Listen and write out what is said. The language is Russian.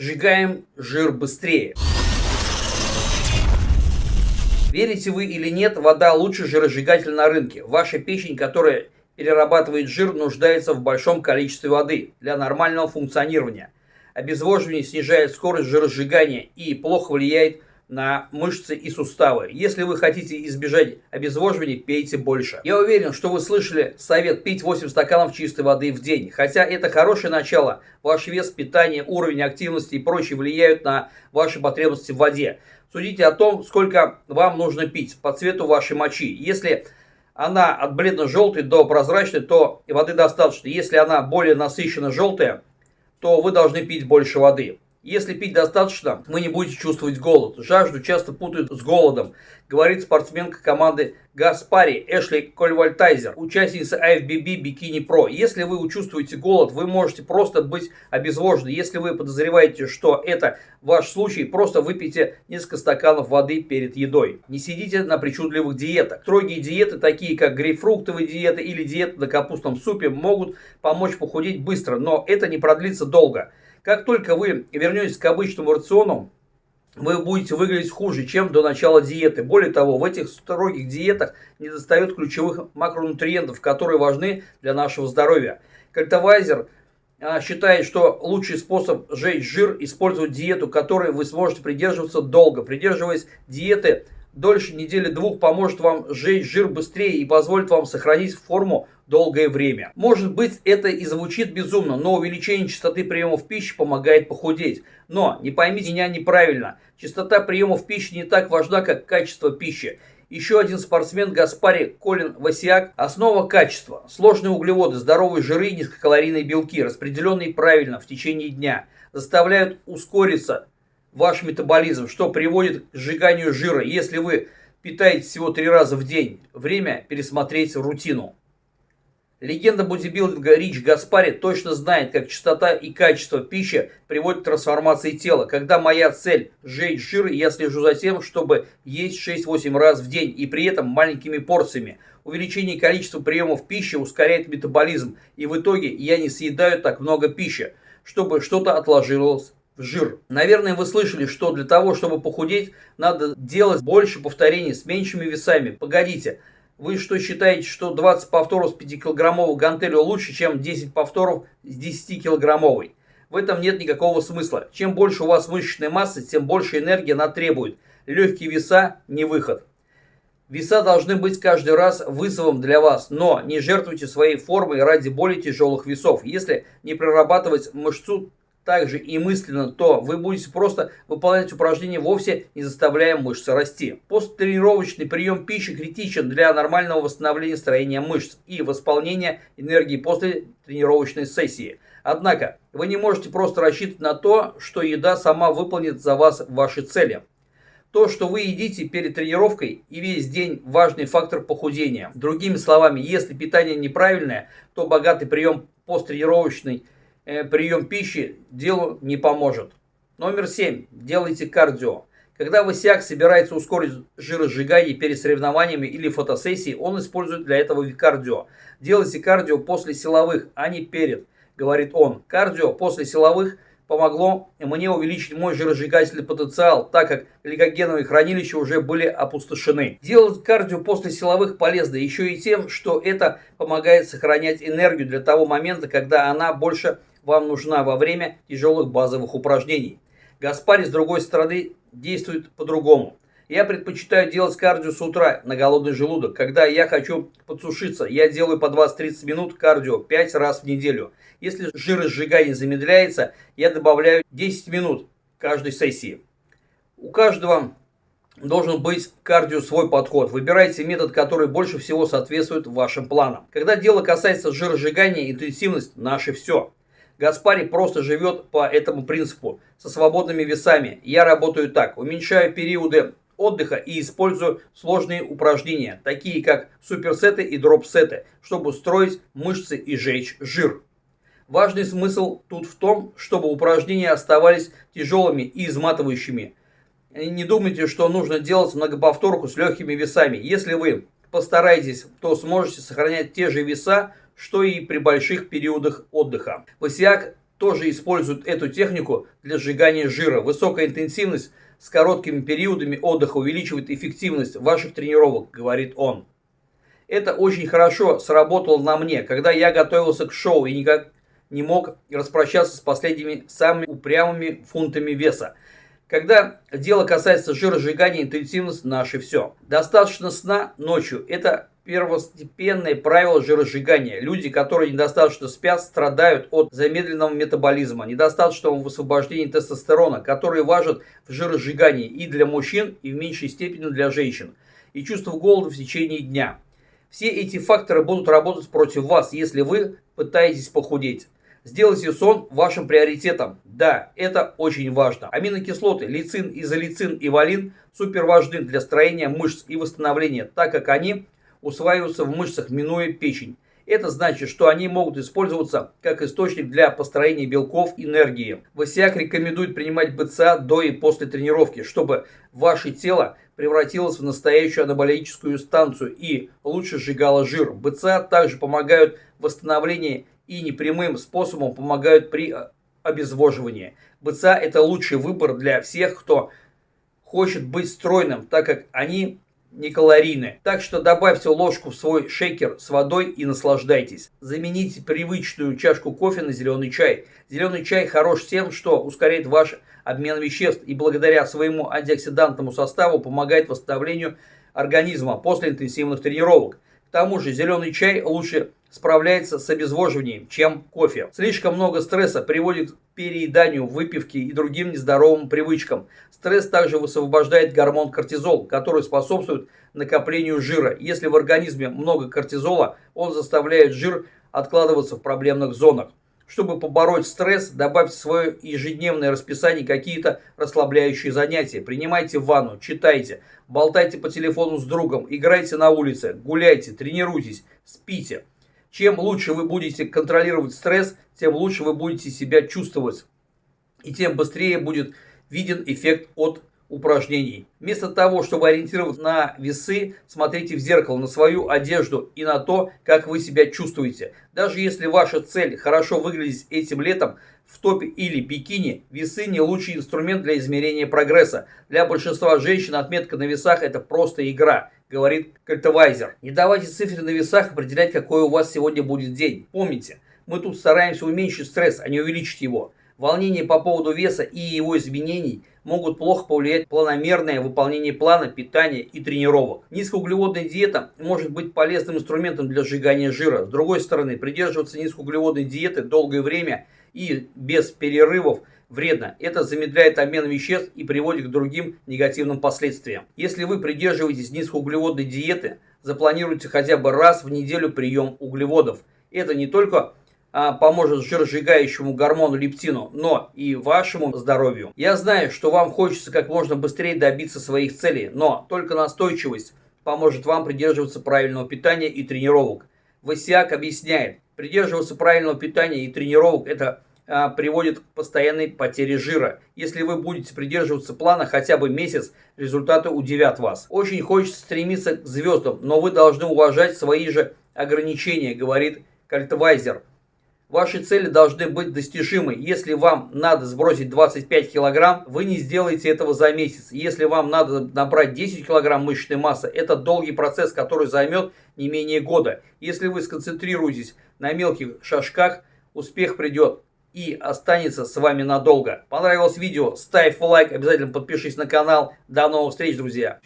Сжигаем жир быстрее. Верите вы или нет, вода лучший жиросжигатель на рынке. Ваша печень, которая перерабатывает жир, нуждается в большом количестве воды для нормального функционирования. Обезвоживание снижает скорость жиросжигания и плохо влияет на мышцы и суставы. Если вы хотите избежать обезвоживания, пейте больше. Я уверен, что вы слышали совет пить 8 стаканов чистой воды в день. Хотя это хорошее начало, ваш вес, питание, уровень активности и прочее влияют на ваши потребности в воде. Судите о том, сколько вам нужно пить по цвету вашей мочи. Если она от бледно-желтой до прозрачной, то воды достаточно. Если она более насыщенно желтая, то вы должны пить больше воды. Если пить достаточно, вы не будете чувствовать голод. Жажду часто путают с голодом, говорит спортсменка команды Гаспари Эшли Кольвальтайзер, участница IFBB Бикини Про. Если вы чувствуете голод, вы можете просто быть обезвожены. Если вы подозреваете, что это ваш случай, просто выпейте несколько стаканов воды перед едой. Не сидите на причудливых диетах. Строгие диеты, такие как грейпфруктовые диеты или диета на капустном супе, могут помочь похудеть быстро, но это не продлится долго. Как только вы вернетесь к обычному рациону, вы будете выглядеть хуже, чем до начала диеты. Более того, в этих строгих диетах не достает ключевых макронутриентов, которые важны для нашего здоровья. Кальтовайзер а, считает, что лучший способ сжечь жир – использовать диету, которой вы сможете придерживаться долго. Придерживаясь диеты дольше недели двух поможет вам сжечь жир быстрее и позволит вам сохранить форму долгое время. Может быть это и звучит безумно, но увеличение частоты приемов пищи помогает похудеть. Но не поймите меня неправильно, частота приемов пищи не так важна, как качество пищи. Еще один спортсмен Гаспари Колин Васиак. Основа качества. Сложные углеводы, здоровые жиры и низкокалорийные белки, распределенные правильно в течение дня, заставляют ускориться ваш метаболизм, что приводит к сжиганию жира. Если вы питаетесь всего три раза в день, время пересмотреть рутину. Легенда бодибилдинга Рич Гаспари точно знает, как частота и качество пищи приводят к трансформации тела. Когда моя цель – сжечь жир, я слежу за тем, чтобы есть 6-8 раз в день и при этом маленькими порциями. Увеличение количества приемов пищи ускоряет метаболизм, и в итоге я не съедаю так много пищи, чтобы что-то отложилось жир. Наверное, вы слышали, что для того, чтобы похудеть, надо делать больше повторений с меньшими весами. Погодите, вы что считаете, что 20 повторов с 5-килограммовой гантелью лучше, чем 10 повторов с 10-килограммовой? В этом нет никакого смысла. Чем больше у вас мышечной массы, тем больше энергии она требует. Легкие веса – не выход. Веса должны быть каждый раз вызовом для вас, но не жертвуйте своей формой ради более тяжелых весов. Если не прорабатывать мышцу, также и мысленно, то вы будете просто выполнять упражнения, вовсе не заставляя мышцы расти. Посттренировочный прием пищи критичен для нормального восстановления строения мышц и восполнения энергии после тренировочной сессии. Однако, вы не можете просто рассчитывать на то, что еда сама выполнит за вас ваши цели. То, что вы едите перед тренировкой и весь день важный фактор похудения. Другими словами, если питание неправильное, то богатый прием посттренировочный прием пищи делу не поможет. Номер 7. Делайте кардио. Когда Высяк собирается ускорить жиросжигание перед соревнованиями или фотосессией, он использует для этого кардио. Делайте кардио после силовых, а не перед, говорит он. Кардио после силовых помогло мне увеличить мой жиросжигательный потенциал, так как гликогеновые хранилища уже были опустошены. Делать кардио после силовых полезно еще и тем, что это помогает сохранять энергию для того момента, когда она больше вам нужна во время тяжелых базовых упражнений. Гаспари, с другой стороны, действует по-другому. Я предпочитаю делать кардио с утра на голодный желудок. Когда я хочу подсушиться, я делаю по 20-30 минут кардио 5 раз в неделю. Если жиросжигание замедляется, я добавляю 10 минут каждой сессии. У каждого должен быть кардио свой подход. Выбирайте метод, который больше всего соответствует вашим планам. Когда дело касается жиросжигания, интенсивность – наше все. Гаспари просто живет по этому принципу, со свободными весами. Я работаю так, уменьшаю периоды отдыха и использую сложные упражнения, такие как суперсеты и дропсеты, чтобы устроить мышцы и жечь жир. Важный смысл тут в том, чтобы упражнения оставались тяжелыми и изматывающими. Не думайте, что нужно делать многоповторку с легкими весами. Если вы постараетесь, то сможете сохранять те же веса, что и при больших периодах отдыха. Васиак тоже используют эту технику для сжигания жира. Высокая интенсивность с короткими периодами отдыха увеличивает эффективность ваших тренировок, говорит он. Это очень хорошо сработало на мне, когда я готовился к шоу и никак не мог распрощаться с последними самыми упрямыми фунтами веса. Когда дело касается жиросжигания, интенсивность – наше все. Достаточно сна ночью – это первостепенное правило жиросжигания. Люди, которые недостаточно спят, страдают от замедленного метаболизма, недостаточного высвобождения тестостерона, который важен в жиросжигании и для мужчин, и в меньшей степени для женщин, и чувство голода в течение дня. Все эти факторы будут работать против вас, если вы пытаетесь похудеть. Сделайте сон вашим приоритетом. Да, это очень важно. Аминокислоты лейцин, изолейцин и валин супер важны для строения мышц и восстановления, так как они усваиваются в мышцах, минуя печень. Это значит, что они могут использоваться как источник для построения белков энергии. ВСИАК рекомендует принимать БЦА до и после тренировки, чтобы ваше тело превратилось в настоящую анаболическую станцию и лучше сжигало жир. БЦА также помогают в восстановлении и непрямым способом помогают при обезвоживании. БЦА это лучший выбор для всех, кто хочет быть стройным, так как они не калорийны. Так что добавьте ложку в свой шейкер с водой и наслаждайтесь. Замените привычную чашку кофе на зеленый чай. Зеленый чай хорош тем, что ускоряет ваш обмен веществ и благодаря своему антиоксидантному составу помогает восстановлению организма после интенсивных тренировок. К тому же зеленый чай лучше справляется с обезвоживанием, чем кофе. Слишком много стресса приводит к перееданию, выпивке и другим нездоровым привычкам. Стресс также высвобождает гормон кортизол, который способствует накоплению жира. Если в организме много кортизола, он заставляет жир откладываться в проблемных зонах. Чтобы побороть стресс, добавьте в свое ежедневное расписание какие-то расслабляющие занятия. Принимайте ванну, читайте, болтайте по телефону с другом, играйте на улице, гуляйте, тренируйтесь, спите. Чем лучше вы будете контролировать стресс, тем лучше вы будете себя чувствовать. И тем быстрее будет виден эффект от упражнений. Вместо того, чтобы ориентироваться на весы, смотрите в зеркало, на свою одежду и на то, как вы себя чувствуете. Даже если ваша цель хорошо выглядеть этим летом в топе или бикини, весы не лучший инструмент для измерения прогресса. Для большинства женщин отметка на весах это просто игра говорит Кальтовайзер. Не давайте цифры на весах определять, какой у вас сегодня будет день. Помните, мы тут стараемся уменьшить стресс, а не увеличить его. Волнения по поводу веса и его изменений могут плохо повлиять планомерное выполнение плана питания и тренировок. Низкоуглеводная диета может быть полезным инструментом для сжигания жира. С другой стороны, придерживаться низкоуглеводной диеты долгое время и без перерывов вредно. Это замедляет обмен веществ и приводит к другим негативным последствиям. Если вы придерживаетесь низкоуглеводной диеты, запланируйте хотя бы раз в неделю прием углеводов. Это не только поможет жиросжигающему гормону лептину, но и вашему здоровью. Я знаю, что вам хочется как можно быстрее добиться своих целей, но только настойчивость поможет вам придерживаться правильного питания и тренировок. Васиак объясняет, придерживаться правильного питания и тренировок – это а, приводит к постоянной потере жира. Если вы будете придерживаться плана хотя бы месяц, результаты удивят вас. Очень хочется стремиться к звездам, но вы должны уважать свои же ограничения, говорит Кальтвайзер. Ваши цели должны быть достижимы. Если вам надо сбросить 25 килограмм, вы не сделаете этого за месяц. Если вам надо набрать 10 килограмм мышечной массы, это долгий процесс, который займет не менее года. Если вы сконцентрируетесь на мелких шажках, успех придет и останется с вами надолго. Понравилось видео? Ставь лайк, обязательно подпишись на канал. До новых встреч, друзья!